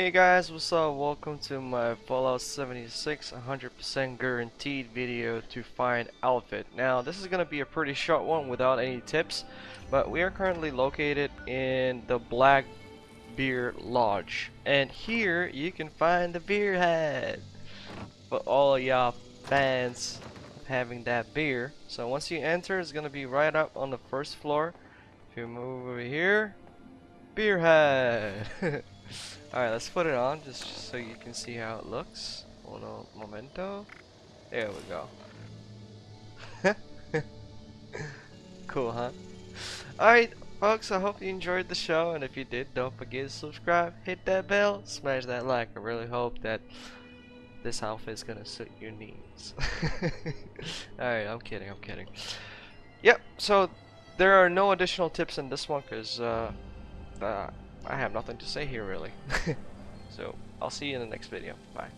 Hey guys, what's up? Welcome to my Fallout 76 100% guaranteed video to find outfit. Now, this is going to be a pretty short one without any tips, but we are currently located in the Black Bear Lodge. And here you can find the beer head for all y'all fans having that beer. So once you enter, it's going to be right up on the first floor. If you move over here, beer head. Alright, let's put it on just so you can see how it looks. Uno momento. There we go. cool, huh? Alright, folks, I hope you enjoyed the show, and if you did, don't forget to subscribe, hit that bell, smash that like. I really hope that this outfit is gonna suit your needs. Alright, I'm kidding, I'm kidding. Yep, so there are no additional tips in this one because uh, uh, I have nothing to say here really. so I'll see you in the next video. Bye.